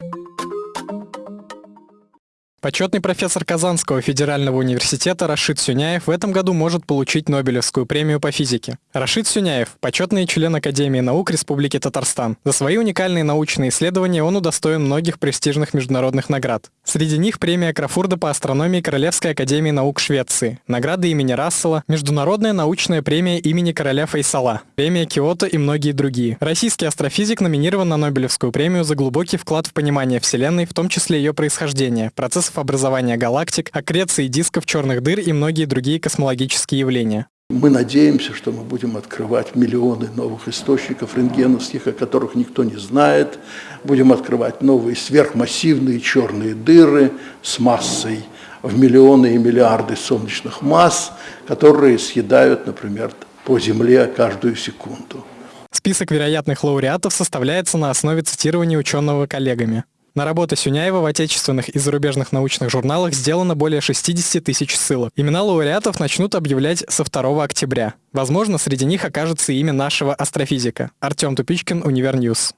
you Почетный профессор Казанского федерального университета Рашид Сюняев в этом году может получить Нобелевскую премию по физике. Рашид Сюняев – почетный член Академии наук Республики Татарстан. За свои уникальные научные исследования он удостоен многих престижных международных наград. Среди них премия Крафурда по астрономии Королевской академии наук Швеции, награды имени Рассела, Международная научная премия имени короля Фейсала, премия Киото и многие другие. Российский астрофизик номинирован на Нобелевскую премию за глубокий вклад в понимание Вселенной, в том числе ее происхождения, процесс процессов образования галактик, аккреции дисков, черных дыр и многие другие космологические явления. Мы надеемся, что мы будем открывать миллионы новых источников рентгеновских, о которых никто не знает. Будем открывать новые сверхмассивные черные дыры с массой в миллионы и миллиарды солнечных масс, которые съедают, например, по Земле каждую секунду. Список вероятных лауреатов составляется на основе цитирования ученого коллегами. На работы Сюняева в отечественных и зарубежных научных журналах сделано более 60 тысяч ссылок. Имена лауреатов начнут объявлять со 2 октября. Возможно, среди них окажется имя нашего астрофизика. Артем Тупичкин, Univer News.